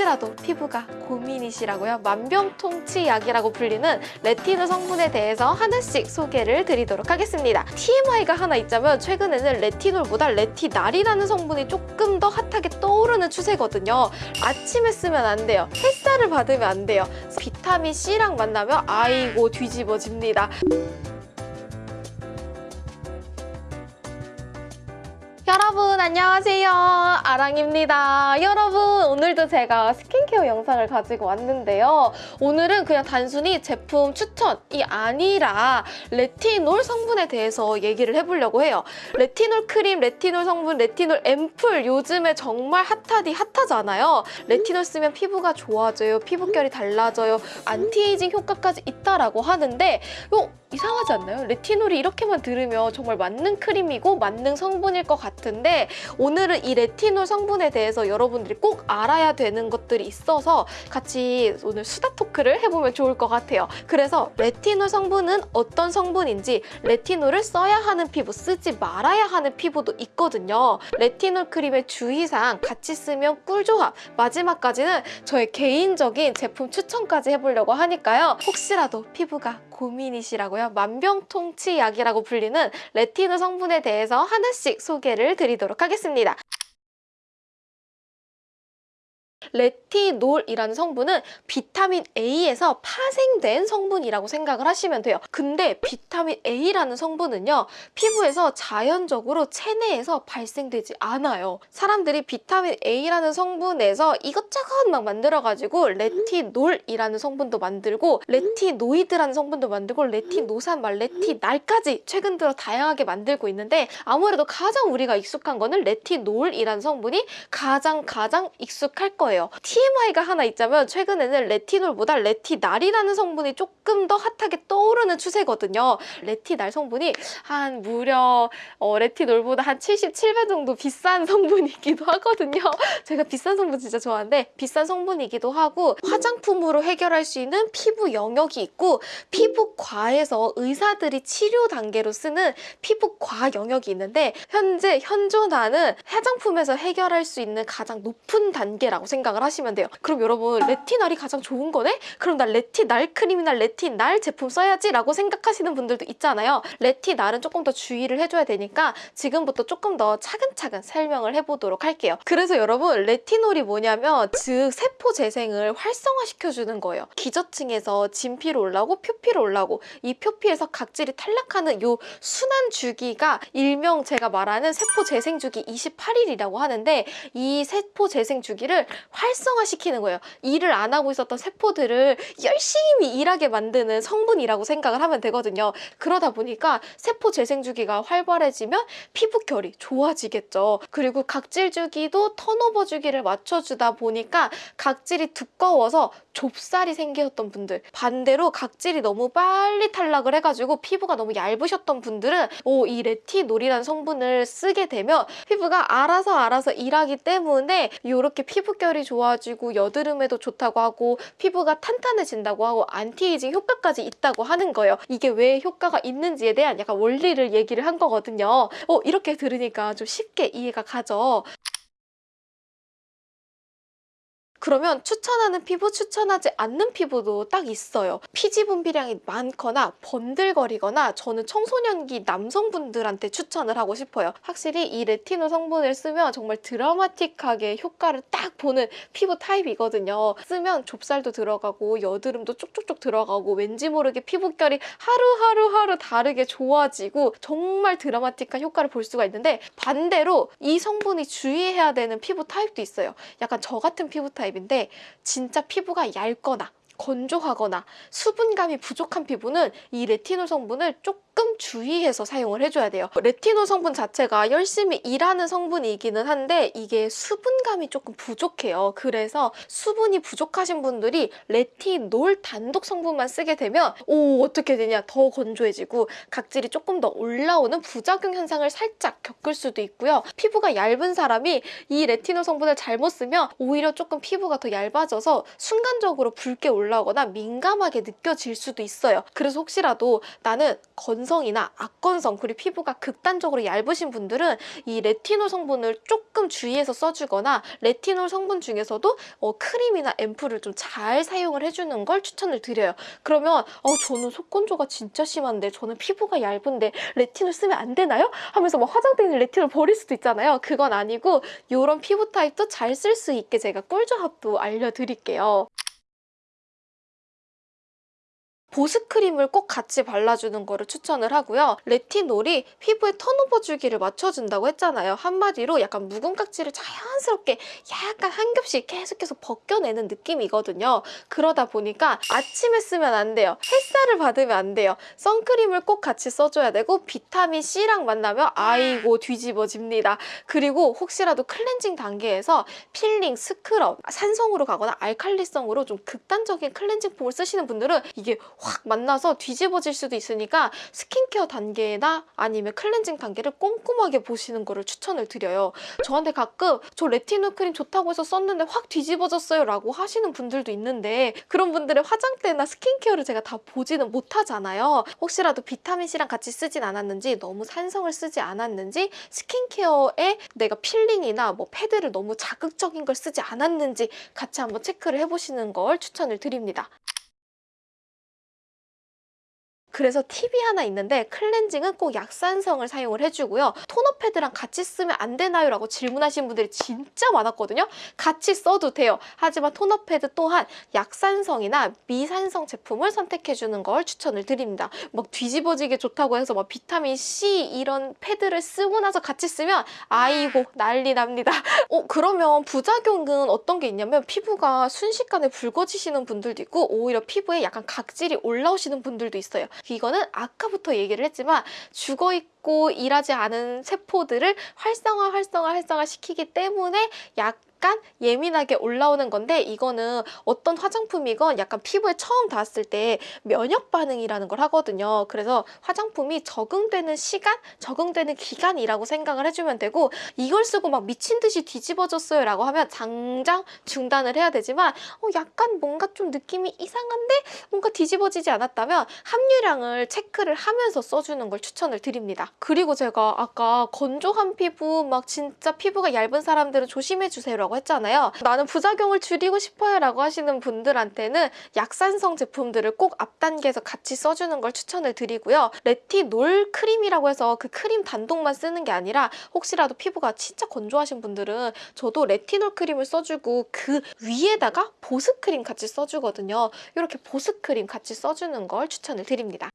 혹시라도 피부가 고민이시라고요? 만병통치약이라고 불리는 레티놀 성분에 대해서 하나씩 소개를 드리도록 하겠습니다. TMI가 하나 있자면 최근에는 레티놀보다 레티날이라는 성분이 조금 더 핫하게 떠오르는 추세거든요. 아침에 쓰면 안 돼요. 햇살을 받으면 안 돼요. 비타민 C랑 만나면 아이고 뒤집어집니다. 여러분 안녕하세요. 아랑입니다. 여러분 오늘도 제가 스킨케어 영상을 가지고 왔는데요. 오늘은 그냥 단순히 제품 추천이 아니라 레티놀 성분에 대해서 얘기를 해보려고 해요. 레티놀 크림, 레티놀 성분, 레티놀 앰플 요즘에 정말 핫하디 핫하잖아요. 레티놀 쓰면 피부가 좋아져요. 피부결이 달라져요. 안티에이징 효과까지 있다라고 하는데 요 이상하지 않나요? 레티놀이 이렇게만 들으면 정말 맞는 크림이고 맞는 성분일 것 같은데 오늘은 이 레티놀 성분에 대해서 여러분들이 꼭 알아야 되는 것들이 있어서 같이 오늘 수다 토크를 해보면 좋을 것 같아요. 그래서 레티놀 성분은 어떤 성분인지 레티놀을 써야 하는 피부, 쓰지 말아야 하는 피부도 있거든요. 레티놀 크림의 주의사항 같이 쓰면 꿀조합 마지막까지는 저의 개인적인 제품 추천까지 해보려고 하니까요. 혹시라도 피부가 고민이시라고요? 만병통치약이라고 불리는 레티놀 성분에 대해서 하나씩 소개를 드리도록 하겠습니다. 레티놀이라는 성분은 비타민 A에서 파생된 성분이라고 생각을 하시면 돼요. 근데 비타민 A라는 성분은요. 피부에서 자연적으로 체내에서 발생되지 않아요. 사람들이 비타민 A라는 성분에서 이것저것 막 만들어가지고 레티놀이라는 성분도 만들고 레티노이드라는 성분도 만들고 레티노산, 말 레티날까지 최근 들어 다양하게 만들고 있는데 아무래도 가장 우리가 익숙한 거는 레티놀이라는 성분이 가장 가장 익숙할 거예요. TMI가 하나 있자면 최근에는 레티놀보다 레티날이라는 성분이 조금 더 핫하게 떠오르는 추세거든요. 레티날 성분이 한 무려 어, 레티놀보다 한 77배 정도 비싼 성분이기도 하거든요. 제가 비싼 성분 진짜 좋아하는데 비싼 성분이기도 하고 화장품으로 해결할 수 있는 피부 영역이 있고 피부과에서 의사들이 치료 단계로 쓰는 피부과 영역이 있는데 현재 현존하는 화장품에서 해결할 수 있는 가장 높은 단계라고 생각 을 하시면 돼요. 그럼 여러분 레티날이 가장 좋은 거네? 그럼 나 레티날 크림이나 레티날 제품 써야지 라고 생각하시는 분들도 있잖아요. 레티날은 조금 더 주의를 해줘야 되니까 지금부터 조금 더 차근차근 설명을 해보도록 할게요. 그래서 여러분 레티놀이 뭐냐면 즉 세포 재생을 활성화시켜주는 거예요. 기저층에서 진피로 올라오고 표피로 올라오고 이 표피에서 각질이 탈락하는 요 순환 주기가 일명 제가 말하는 세포 재생 주기 28일이라고 하는데 이 세포 재생 주기를 활성화시키는 거예요. 일을 안 하고 있었던 세포들을 열심히 일하게 만드는 성분이라고 생각을 하면 되거든요. 그러다 보니까 세포 재생 주기가 활발해지면 피부결이 좋아지겠죠. 그리고 각질 주기도 턴오버 주기를 맞춰주다 보니까 각질이 두꺼워서 좁쌀이 생겼던 분들 반대로 각질이 너무 빨리 탈락을 해가지고 피부가 너무 얇으셨던 분들은 오, 이 레티놀이라는 성분을 쓰게 되면 피부가 알아서 알아서 일하기 때문에 이렇게 피부결이 좋아지고 여드름에도 좋다고 하고 피부가 탄탄해진다고 하고 안티에이징 효과까지 있다고 하는 거예요. 이게 왜 효과가 있는지에 대한 약간 원리를 얘기를 한 거거든요. 어, 이렇게 들으니까 좀 쉽게 이해가 가죠. 그러면 추천하는 피부, 추천하지 않는 피부도 딱 있어요. 피지 분비량이 많거나 번들거리거나 저는 청소년기 남성분들한테 추천을 하고 싶어요. 확실히 이 레티놀 성분을 쓰면 정말 드라마틱하게 효과를 딱 보는 피부 타입이거든요. 쓰면 좁쌀도 들어가고 여드름도 쪽쪽쪽 들어가고 왠지 모르게 피부결이 하루하루하루 다르게 좋아지고 정말 드라마틱한 효과를 볼 수가 있는데 반대로 이 성분이 주의해야 되는 피부 타입도 있어요. 약간 저 같은 피부 타입 타입인데 진짜 피부가 얇거나 건조하거나 수분감이 부족한 피부는 이 레티놀 성분을 조금 주의해서 사용을 해줘야 돼요. 레티놀 성분 자체가 열심히 일하는 성분이기는 한데 이게 수분감이 조금 부족해요. 그래서 수분이 부족하신 분들이 레티놀 단독 성분만 쓰게 되면 오 어떻게 되냐 더 건조해지고 각질이 조금 더 올라오는 부작용 현상을 살짝 겪을 수도 있고요. 피부가 얇은 사람이 이 레티놀 성분을 잘못 쓰면 오히려 조금 피부가 더 얇아져서 순간적으로 붉게 올라 올라오거나 민감하게 느껴질 수도 있어요. 그래서 혹시라도 나는 건성 이나 악건성 그리고 피부가 극단적으로 얇으신 분들은 이 레티놀 성분을 조금 주의해서 써주거나 레티놀 성분 중에서도 어, 크림이나 앰플을 좀 잘 사용을 해주는 걸 추천을 드려요. 그러면 어, 저는 속건조가 진짜 심한데 저는 피부가 얇은데 레티놀 쓰면 안 되나요? 하면서 막 화장대 있는 레티놀 버릴 수도 있잖아요. 그건 아니고 이런 피부 타입도 잘 쓸 수 있게 제가 꿀조합도 알려드릴게요. 보습크림을 꼭 같이 발라주는 거를 추천을 하고요. 레티놀이 피부의 턴오버 주기를 맞춰준다고 했잖아요. 한마디로 약간 묵은 각질을 자연스럽게 약간 한 겹씩 계속해서 벗겨내는 느낌이거든요. 그러다 보니까 아침에 쓰면 안 돼요. 햇살을 받으면 안 돼요. 선크림을 꼭 같이 써줘야 되고 비타민C랑 만나면 아이고 뒤집어집니다. 그리고 혹시라도 클렌징 단계에서 필링, 스크럽, 산성으로 가거나 알칼리성으로 좀 극단적인 클렌징 폼을 쓰시는 분들은 이게 확 만나서 뒤집어질 수도 있으니까 스킨케어 단계나 아니면 클렌징 단계를 꼼꼼하게 보시는 거를 추천을 드려요. 저한테 가끔 저 레티놀 크림 좋다고 해서 썼는데 확 뒤집어졌어요 라고 하시는 분들도 있는데 그런 분들의 화장대나 스킨케어를 제가 다 보지는 못하잖아요. 혹시라도 비타민C랑 같이 쓰진 않았는지 너무 산성을 쓰지 않았는지 스킨케어에 내가 필링이나 뭐 패드를 너무 자극적인 걸 쓰지 않았는지 같이 한번 체크를 해보시는 걸 추천을 드립니다. 그래서 팁이 하나 있는데 클렌징은 꼭 약산성을 사용을 해주고요. 토너 패드랑 같이 쓰면 안 되나요? 라고 질문하시는 분들이 진짜 많았거든요. 같이 써도 돼요. 하지만 토너 패드 또한 약산성이나 미산성 제품을 선택해주는 걸 추천을 드립니다. 막 뒤집어지게 좋다고 해서 막 비타민C 이런 패드를 쓰고 나서 같이 쓰면 아이고 난리 납니다. 어 그러면 부작용은 어떤 게 있냐면 피부가 순식간에 붉어지시는 분들도 있고 오히려 피부에 약간 각질이 올라오시는 분들도 있어요. 이거는 아까부터 얘기를 했지만 죽어있고 일하지 않은 세포들을 활성화 활성화 활성화 시키기 때문에 약 약간 예민하게 올라오는 건데 이거는 어떤 화장품이건 약간 피부에 처음 닿았을 때 면역 반응이라는 걸 하거든요. 그래서 화장품이 적응되는 시간, 적응되는 기간이라고 생각을 해주면 되고 이걸 쓰고 막 미친 듯이 뒤집어졌어요 라고 하면 당장 중단을 해야 되지만 어, 약간 뭔가 좀 느낌이 이상한데 뭔가 뒤집어지지 않았다면 함유량을 체크를 하면서 써주는 걸 추천을 드립니다. 그리고 제가 아까 건조한 피부 막 진짜 피부가 얇은 사람들은 조심해주세요 라고 했잖아요. 나는 부작용을 줄이고 싶어요 라고 하시는 분들한테는 약산성 제품들을 꼭 앞단계에서 같이 써주는 걸 추천을 드리고요. 레티놀 크림이라고 해서 그 크림 단독만 쓰는 게 아니라 혹시라도 피부가 진짜 건조하신 분들은 저도 레티놀 크림을 써주고 그 위에다가 보습크림 같이 써주거든요. 이렇게 보습크림 같이 써주는 걸 추천을 드립니다.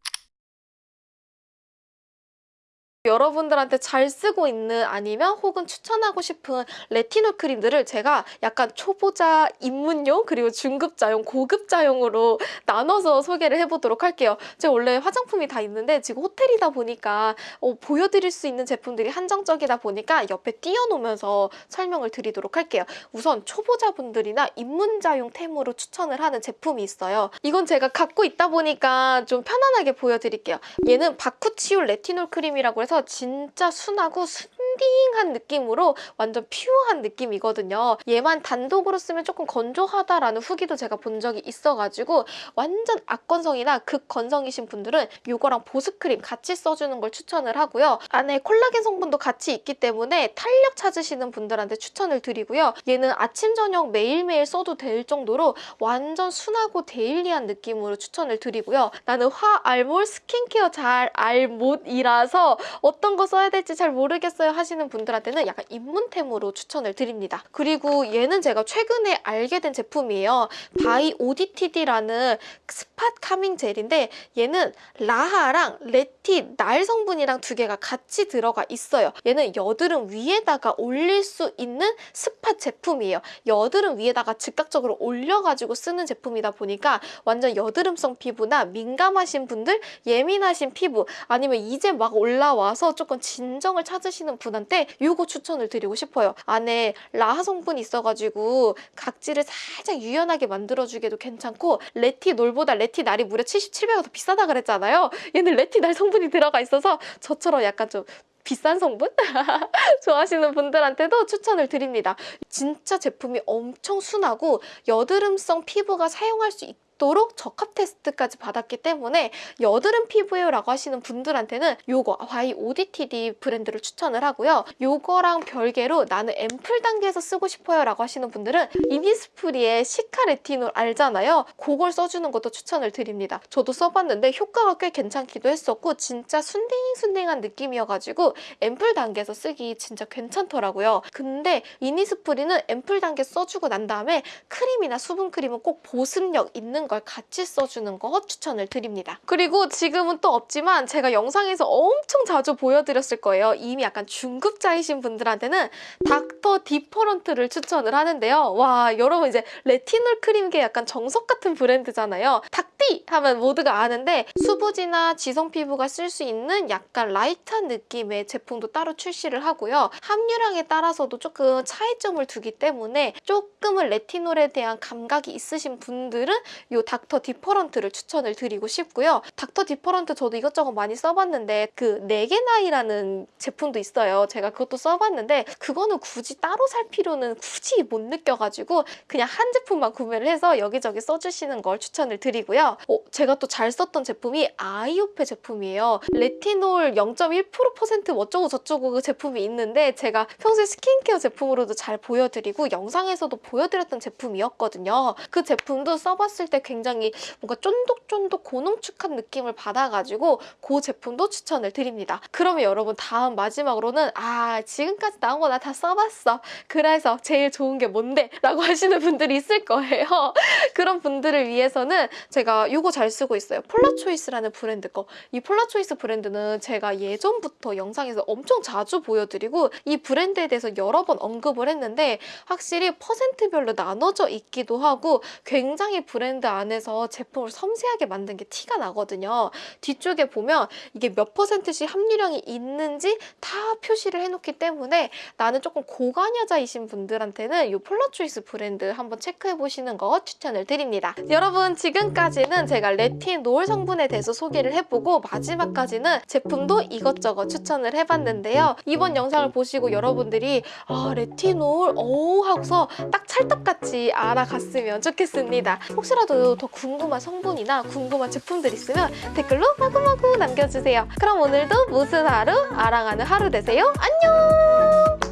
여러분들한테 잘 쓰고 있는 아니면 혹은 추천하고 싶은 레티놀 크림들을 제가 약간 초보자 입문용 그리고 중급자용 고급자용으로 나눠서 소개를 해보도록 할게요. 제가 원래 화장품이 다 있는데 지금 호텔이다 보니까 어, 보여드릴 수 있는 제품들이 한정적이다 보니까 옆에 띄워놓으면서 설명을 드리도록 할게요. 우선 초보자분들이나 입문자용 템으로 추천을 하는 제품이 있어요. 이건 제가 갖고 있다 보니까 좀 편안하게 보여드릴게요. 얘는 바쿠치올 레티놀 크림이라고 해서 진짜 순하고 순딩한 느낌으로 완전 pure한 느낌이거든요. 얘만 단독으로 쓰면 조금 건조하다라는 후기도 제가 본 적이 있어가지고 완전 악건성이나 극건성이신 분들은 이거랑 보습크림 같이 써주는 걸 추천을 하고요. 안에 콜라겐 성분도 같이 있기 때문에 탄력 찾으시는 분들한테 추천을 드리고요. 얘는 아침, 저녁 매일매일 써도 될 정도로 완전 순하고 daily한 느낌으로 추천을 드리고요. 나는 화알못 스킨케어 잘알못이라서 어떤 거 써야 될지 잘 모르겠어요 하시는 분들한테는 약간 입문템으로 추천을 드립니다. 그리고 얘는 제가 최근에 알게 된 제품이에요. by ODTD라는 spot calming gel인데 얘는 LHA랑 레티날 성분이랑 두 개가 같이 들어가 있어요. 얘는 여드름 위에다가 올릴 수 있는 spot 제품이에요. 여드름 위에다가 즉각적으로 올려가지고 쓰는 제품이다 보니까 완전 여드름성 피부나 민감하신 분들, 예민하신 피부 아니면 이제 막 올라와 와서 조금 진정을 찾으시는 분 한테 이거 추천을 드리고 싶어요. 안에 라하 성분이 있어가지고 각질을 살짝 유연하게 만들어주기도 괜찮고 레티놀보다 레티날이 무려 77배가 더 비싸다 그랬잖아요. 얘는 레티날 성분이 들어가 있어서 저처럼 약간 좀 비싼 성분? 좋아하시는 분들한테도 추천을 드립니다. 진짜 제품이 엄청 순하고 여드름성 피부가 사용할 수 있 있도록 적합 테스트까지 받았기 때문에 여드름 피부예요라고 하시는 분들한테는 요거 by ODTD 브랜드를 추천을 하고요. 요거랑 별개로 나는 앰플 단계에서 쓰고 싶어요라고 하시는 분들은 이니스프리의 cica 레티놀 알잖아요. 그걸 써주는 것도 추천을 드립니다. 저도 써봤는데 효과가 꽤 괜찮기도 했었고 진짜 순딩순딩한 느낌이어가지고 앰플 단계에서 쓰기 진짜 괜찮더라고요. 근데 이니스프리는 앰플 단계 써주고 난 다음에 크림이나 수분 크림은 꼭 보습력 있는 걸 같이 써주는 거 추천을 드립니다. 그리고 지금은 또 없지만 제가 영상에서 엄청 자주 보여드렸을 거예요. 이미 약간 중급자이신 분들한테는 닥터 디퍼런트를 추천을 하는데요. 와 여러분 이제 레티놀 크림계 약간 정석 같은 브랜드잖아요. 닥디 하면 모두가 아는데 수부지나 지성 피부가 쓸 수 있는 약간 light한 느낌의 제품도 따로 출시를 하고요. 함유량에 따라서도 조금 차이점을 두기 때문에 조금은 레티놀에 대한 감각이 있으신 분들은 이 닥터 디퍼런트를 추천을 드리고 싶고요. 닥터 디퍼런트 저도 이것저것 많이 써봤는데 그 네게나이라는 제품도 있어요. 제가 그것도 써봤는데 그거는 굳이 따로 살 필요는 굳이 못 느껴가지고 그냥 한 제품만 구매를 해서 여기저기 써주시는 걸 추천을 드리고요. 어, 제가 또 잘 썼던 제품이 아이오페 제품이에요. 레티놀 0.1% 어쩌고 저쩌고 그 제품이 있는데 제가 평소에 스킨케어 제품으로도 잘 보여드리고 영상에서도 보여드렸던 제품이었거든요. 그 제품도 써봤을 때 굉장히 뭔가 쫀득쫀득 고농축한 느낌을 받아가지고 그 제품도 추천을 드립니다. 그러면 여러분 다음 마지막으로는 아 지금까지 나온 거 나 다 써봤어. 그래서 제일 좋은 게 뭔데? 라고 하시는 분들이 있을 거예요. 그런 분들을 위해서는 제가 이거 잘 쓰고 있어요. 폴라초이스라는 브랜드 거. 이 폴라초이스 브랜드는 제가 예전부터 영상에서 엄청 자주 보여드리고 이 브랜드에 대해서 여러 번 언급을 했는데 확실히 퍼센트별로 나눠져 있기도 하고 굉장히 브랜드 안에서 제품을 섬세하게 만든 게 티가 나거든요. 뒤쪽에 보면 이게 몇 퍼센트씩 함유량이 있는지 다 표시를 해놓기 때문에 나는 조금 고관여자이신 분들한테는 이 폴라초이스 브랜드 한번 체크해보시는 거 추천을 드립니다. 여러분 지금까지는 제가 레티놀 성분에 대해서 소개를 해보고 마지막까지는 제품도 이것저것 추천을 해봤는데요. 이번 영상을 보시고 여러분들이 아 레티놀 오 하고서 딱 찰떡같이 알아갔으면 좋겠습니다. 혹시라 도 더 궁금한 성분이나 궁금한 제품들 있으면 댓글로 마구마구 남겨주세요. 그럼 오늘도 무슨 하루? 아랑하는 하루 되세요. 안녕!